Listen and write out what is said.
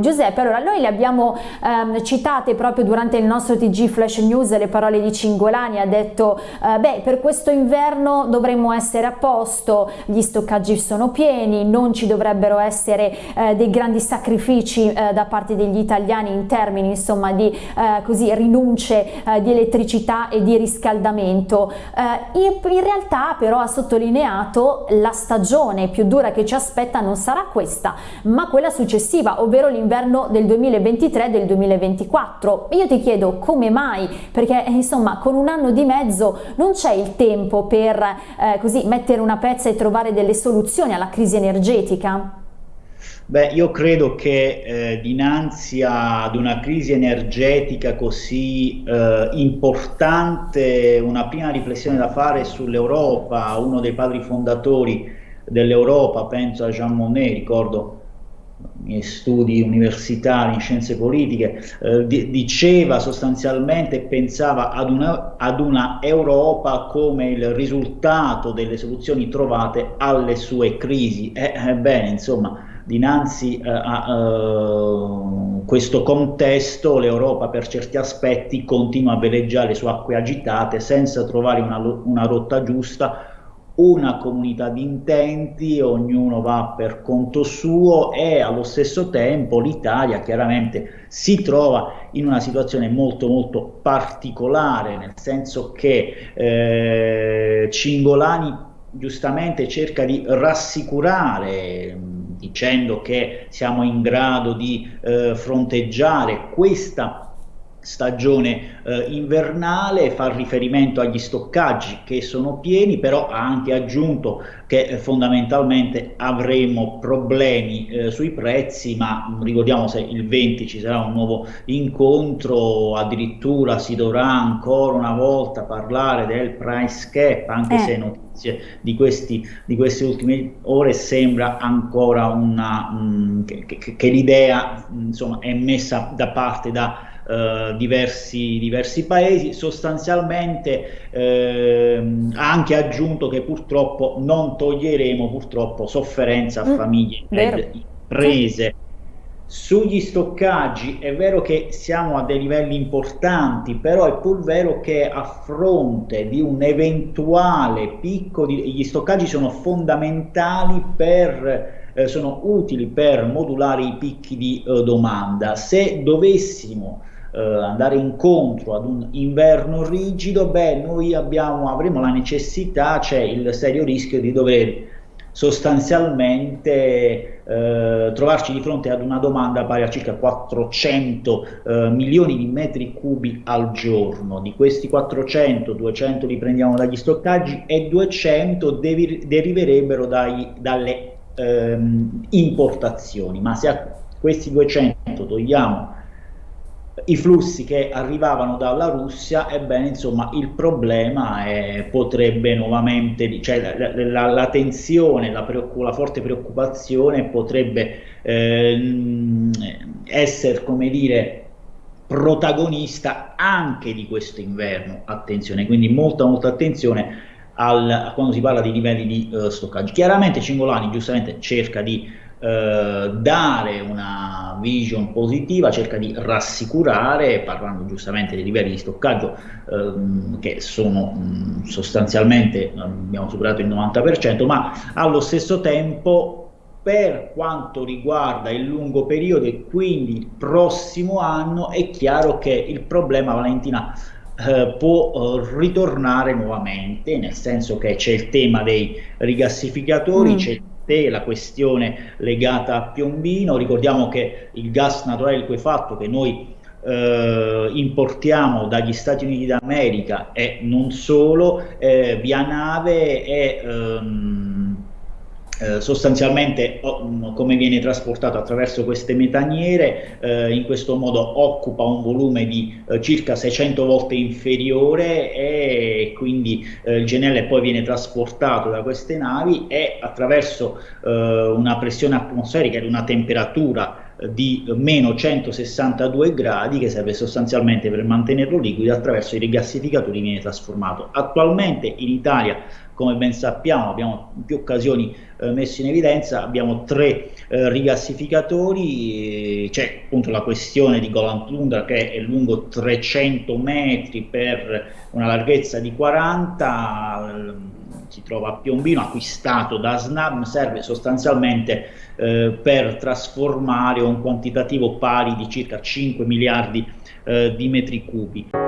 Giuseppe, allora noi le abbiamo ehm, citate proprio durante il nostro TG Flash News le parole di Cingolani, ha detto eh, beh per questo inverno dovremmo essere a posto, gli stoccaggi sono pieni, non ci dovrebbero essere eh, dei grandi sacrifici eh, da parte degli italiani in termini insomma di eh, così, rinunce eh, di elettricità e di riscaldamento. In, in realtà però ha sottolineato la stagione più dura che ci aspetta non sarà questa ma quella successiva, ovvero l'inverno l'inverno del 2023 e del 2024. Io ti chiedo come mai, perché insomma con un anno di mezzo non c'è il tempo per eh, così mettere una pezza e trovare delle soluzioni alla crisi energetica? Beh, io credo che eh, dinanzi ad una crisi energetica così eh, importante, una prima riflessione da fare sull'Europa, uno dei padri fondatori dell'Europa, penso a Jean Monnet, ricordo studi universitari in scienze politiche, eh, diceva sostanzialmente, pensava ad una, ad una, Europa come il risultato delle soluzioni trovate alle sue crisi. Ebbene, eh, insomma, dinanzi eh, a questo contesto l'Europa per certi aspetti continua a veleggiare su acque agitate senza trovare una, una rotta giusta una comunità di intenti, ognuno va per conto suo e allo stesso tempo l'Italia chiaramente si trova in una situazione molto molto particolare, nel senso che eh, Cingolani giustamente cerca di rassicurare dicendo che siamo in grado di eh, fronteggiare questa stagione eh, invernale, fa riferimento agli stoccaggi che sono pieni, però ha anche aggiunto che eh, fondamentalmente avremo problemi eh, sui prezzi, ma ricordiamo se il 20 ci sarà un nuovo incontro, addirittura si dovrà ancora una volta parlare del price cap, anche eh. se notizie di, questi, di, queste ultime ore sembra ancora una, mh, mm, che, che, che l'idea è messa da parte da eh, diversi, diversi, paesi, sostanzialmente eh, ha anche aggiunto che purtroppo non toglieremo purtroppo sofferenza a mm, famiglie ed imprese. Sugli stoccaggi è vero che siamo a dei livelli importanti, però è pur vero che a fronte di un eventuale picco, di, gli stoccaggi sono fondamentali per, eh, sono utili per modulare i picchi di eh, domanda. Se dovessimo eh, andare incontro ad un inverno rigido, beh, noi abbiamo, avremo la necessità, c'è il serio rischio di dover sostanzialmente eh, trovarci di fronte ad una domanda pari a circa 400 eh, milioni di metri cubi al giorno. Di questi 400, 200 li prendiamo dagli stoccaggi e 200 deriverebbero dai, dalle ehm, importazioni. Ma se a questi 200 togliamo i flussi che arrivavano dalla Russia, ebbene insomma il problema è, potrebbe nuovamente, cioè la, la, la tensione, la, la, forte preoccupazione potrebbe eh, essere come dire protagonista anche di questo inverno, attenzione, quindi molta molta attenzione al, quando si parla di livelli di uh, stoccaggio. Chiaramente Cingolani giustamente cerca di eh, dare una vision positiva, cerca di rassicurare, parlando giustamente dei livelli di stoccaggio ehm, che sono mh, sostanzialmente, abbiamo superato il 90%, ma allo stesso tempo per quanto riguarda il lungo periodo e quindi il prossimo anno è chiaro che il problema Valentina eh, può eh, ritornare nuovamente, nel senso che c'è il tema dei rigassificatori, mm. c'è te la questione legata a Piombino, ricordiamo che il gas naturale liquefatto che noi eh, importiamo dagli Stati Uniti d'America e non solo, eh, via nave è ehm, eh, sostanzialmente oh, come viene trasportato attraverso queste metaniere eh, in questo modo occupa un volume di eh, circa 600 volte inferiore e quindi eh, il GNL poi viene trasportato da queste navi e attraverso eh, una pressione atmosferica ed una temperatura di meno 162 gradi che serve sostanzialmente per mantenerlo liquido attraverso i rigassificatori viene trasformato. Attualmente in Italia come ben sappiamo abbiamo in più occasioni eh, messo in evidenza, abbiamo tre eh, rigassificatori, c'è appunto la questione di Golan Tundra che è lungo 300 metri per una larghezza di 40, ehm, si trova a Piombino, acquistato da SNAM, serve sostanzialmente eh, per trasformare un quantitativo pari di circa 5 miliardi eh, di metri cubi.